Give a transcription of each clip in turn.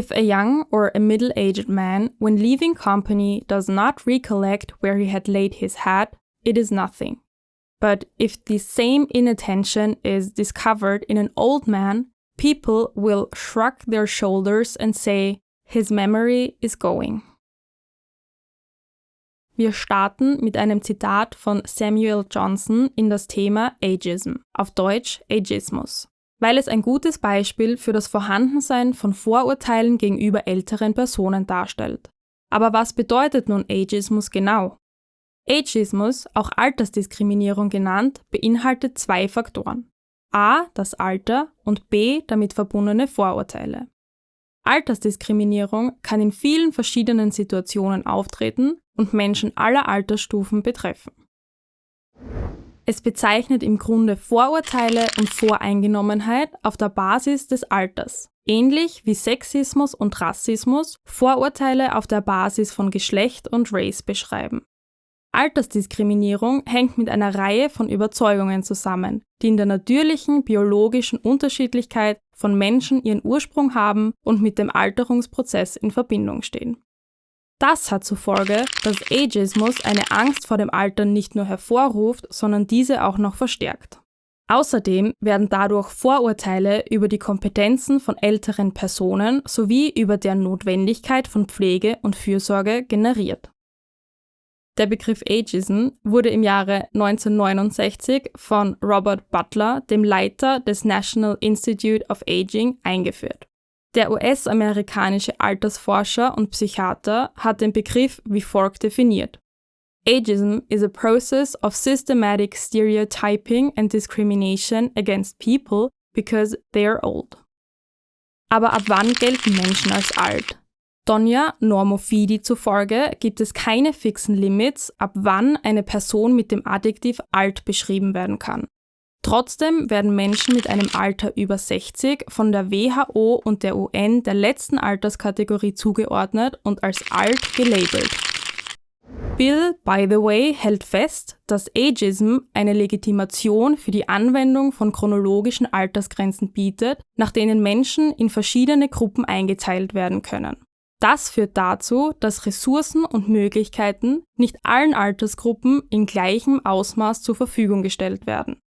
If a young or a middle-aged man, when leaving company, does not recollect where he had laid his hat, it is nothing. But if the same inattention is discovered in an old man, people will shrug their shoulders and say, his memory is going. Wir starten mit einem Zitat von Samuel Johnson in das Thema Ageism, auf Deutsch Ageismus weil es ein gutes Beispiel für das Vorhandensein von Vorurteilen gegenüber älteren Personen darstellt. Aber was bedeutet nun Ageismus genau? Ageismus, auch Altersdiskriminierung genannt, beinhaltet zwei Faktoren. A. das Alter und B. damit verbundene Vorurteile. Altersdiskriminierung kann in vielen verschiedenen Situationen auftreten und Menschen aller Altersstufen betreffen. Es bezeichnet im Grunde Vorurteile und Voreingenommenheit auf der Basis des Alters. Ähnlich wie Sexismus und Rassismus Vorurteile auf der Basis von Geschlecht und Race beschreiben. Altersdiskriminierung hängt mit einer Reihe von Überzeugungen zusammen, die in der natürlichen biologischen Unterschiedlichkeit von Menschen ihren Ursprung haben und mit dem Alterungsprozess in Verbindung stehen. Das hat zur Folge, dass Ageismus eine Angst vor dem Alter nicht nur hervorruft, sondern diese auch noch verstärkt. Außerdem werden dadurch Vorurteile über die Kompetenzen von älteren Personen sowie über deren Notwendigkeit von Pflege und Fürsorge generiert. Der Begriff Ageism wurde im Jahre 1969 von Robert Butler, dem Leiter des National Institute of Aging, eingeführt. Der US-amerikanische Altersforscher und Psychiater hat den Begriff wie folgt definiert. Ageism is a process of systematic stereotyping and discrimination against people because they are old. Aber ab wann gelten Menschen als alt? Donja Normofidi zufolge gibt es keine fixen Limits, ab wann eine Person mit dem Adjektiv alt beschrieben werden kann. Trotzdem werden Menschen mit einem Alter über 60 von der WHO und der UN der letzten Alterskategorie zugeordnet und als alt gelabelt. Bill, by the way, hält fest, dass Ageism eine Legitimation für die Anwendung von chronologischen Altersgrenzen bietet, nach denen Menschen in verschiedene Gruppen eingeteilt werden können. Das führt dazu, dass Ressourcen und Möglichkeiten nicht allen Altersgruppen in gleichem Ausmaß zur Verfügung gestellt werden.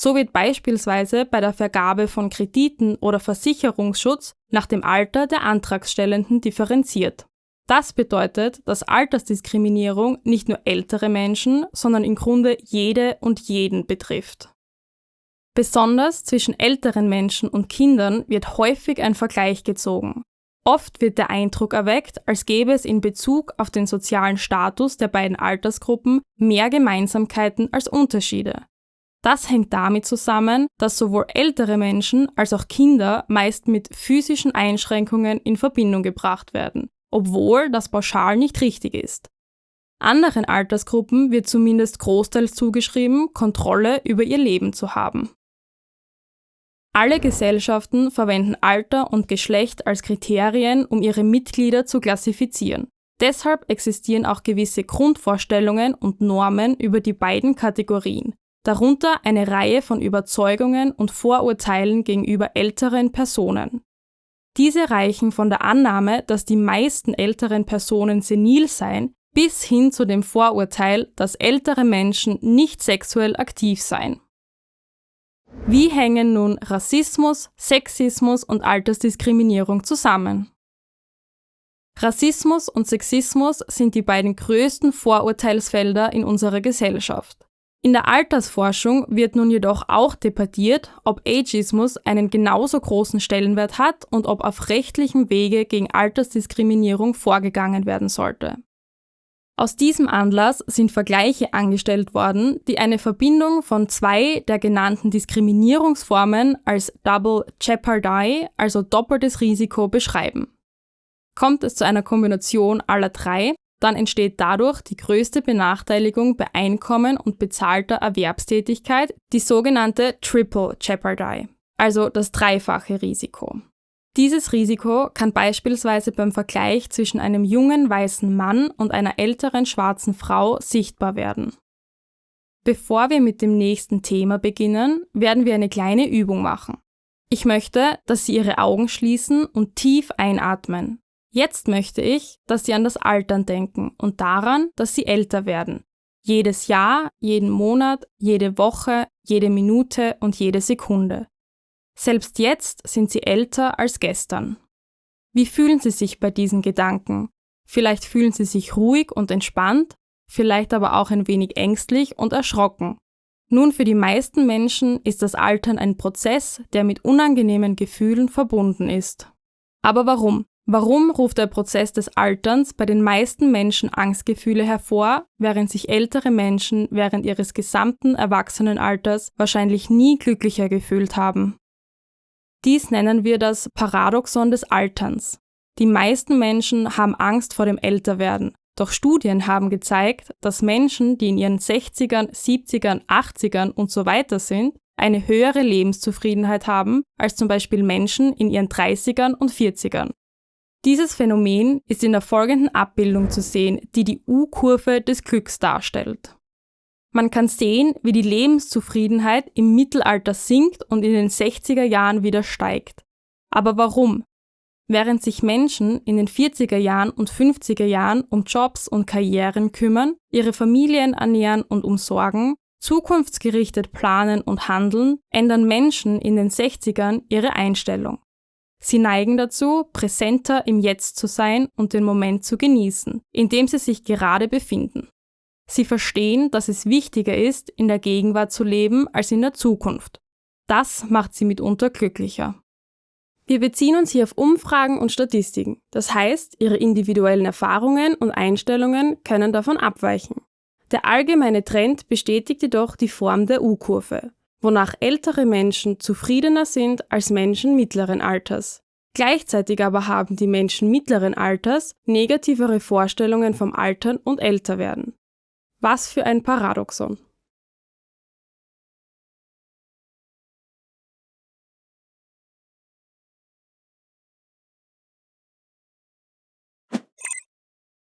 So wird beispielsweise bei der Vergabe von Krediten oder Versicherungsschutz nach dem Alter der Antragstellenden differenziert. Das bedeutet, dass Altersdiskriminierung nicht nur ältere Menschen, sondern im Grunde jede und jeden betrifft. Besonders zwischen älteren Menschen und Kindern wird häufig ein Vergleich gezogen. Oft wird der Eindruck erweckt, als gäbe es in Bezug auf den sozialen Status der beiden Altersgruppen mehr Gemeinsamkeiten als Unterschiede. Das hängt damit zusammen, dass sowohl ältere Menschen als auch Kinder meist mit physischen Einschränkungen in Verbindung gebracht werden, obwohl das pauschal nicht richtig ist. Anderen Altersgruppen wird zumindest großteils zugeschrieben, Kontrolle über ihr Leben zu haben. Alle Gesellschaften verwenden Alter und Geschlecht als Kriterien, um ihre Mitglieder zu klassifizieren. Deshalb existieren auch gewisse Grundvorstellungen und Normen über die beiden Kategorien, darunter eine Reihe von Überzeugungen und Vorurteilen gegenüber älteren Personen. Diese reichen von der Annahme, dass die meisten älteren Personen senil seien, bis hin zu dem Vorurteil, dass ältere Menschen nicht sexuell aktiv seien. Wie hängen nun Rassismus, Sexismus und Altersdiskriminierung zusammen? Rassismus und Sexismus sind die beiden größten Vorurteilsfelder in unserer Gesellschaft. In der Altersforschung wird nun jedoch auch debattiert, ob Ageismus einen genauso großen Stellenwert hat und ob auf rechtlichem Wege gegen Altersdiskriminierung vorgegangen werden sollte. Aus diesem Anlass sind Vergleiche angestellt worden, die eine Verbindung von zwei der genannten Diskriminierungsformen als Double Jeopardy, also doppeltes Risiko, beschreiben. Kommt es zu einer Kombination aller drei, dann entsteht dadurch die größte Benachteiligung bei Einkommen und bezahlter Erwerbstätigkeit, die sogenannte Triple Jeopardy, also das dreifache Risiko. Dieses Risiko kann beispielsweise beim Vergleich zwischen einem jungen weißen Mann und einer älteren schwarzen Frau sichtbar werden. Bevor wir mit dem nächsten Thema beginnen, werden wir eine kleine Übung machen. Ich möchte, dass Sie Ihre Augen schließen und tief einatmen. Jetzt möchte ich, dass Sie an das Altern denken und daran, dass Sie älter werden. Jedes Jahr, jeden Monat, jede Woche, jede Minute und jede Sekunde. Selbst jetzt sind Sie älter als gestern. Wie fühlen Sie sich bei diesen Gedanken? Vielleicht fühlen Sie sich ruhig und entspannt, vielleicht aber auch ein wenig ängstlich und erschrocken. Nun, für die meisten Menschen ist das Altern ein Prozess, der mit unangenehmen Gefühlen verbunden ist. Aber warum? Warum ruft der Prozess des Alterns bei den meisten Menschen Angstgefühle hervor, während sich ältere Menschen während ihres gesamten Erwachsenenalters wahrscheinlich nie glücklicher gefühlt haben? Dies nennen wir das Paradoxon des Alterns. Die meisten Menschen haben Angst vor dem Älterwerden, doch Studien haben gezeigt, dass Menschen, die in ihren 60ern, 70ern, 80ern und so weiter sind, eine höhere Lebenszufriedenheit haben als zum Beispiel Menschen in ihren 30ern und 40ern. Dieses Phänomen ist in der folgenden Abbildung zu sehen, die die U-Kurve des Glücks darstellt. Man kann sehen, wie die Lebenszufriedenheit im Mittelalter sinkt und in den 60er Jahren wieder steigt. Aber warum? Während sich Menschen in den 40er Jahren und 50er Jahren um Jobs und Karrieren kümmern, ihre Familien ernähren und umsorgen, zukunftsgerichtet planen und handeln, ändern Menschen in den 60ern ihre Einstellung. Sie neigen dazu, präsenter im Jetzt zu sein und den Moment zu genießen, in dem sie sich gerade befinden. Sie verstehen, dass es wichtiger ist, in der Gegenwart zu leben als in der Zukunft. Das macht sie mitunter glücklicher. Wir beziehen uns hier auf Umfragen und Statistiken. Das heißt, ihre individuellen Erfahrungen und Einstellungen können davon abweichen. Der allgemeine Trend bestätigt jedoch die Form der U-Kurve, wonach ältere Menschen zufriedener sind als Menschen mittleren Alters. Gleichzeitig aber haben die Menschen mittleren Alters negativere Vorstellungen vom Altern und Älterwerden. Was für ein Paradoxon.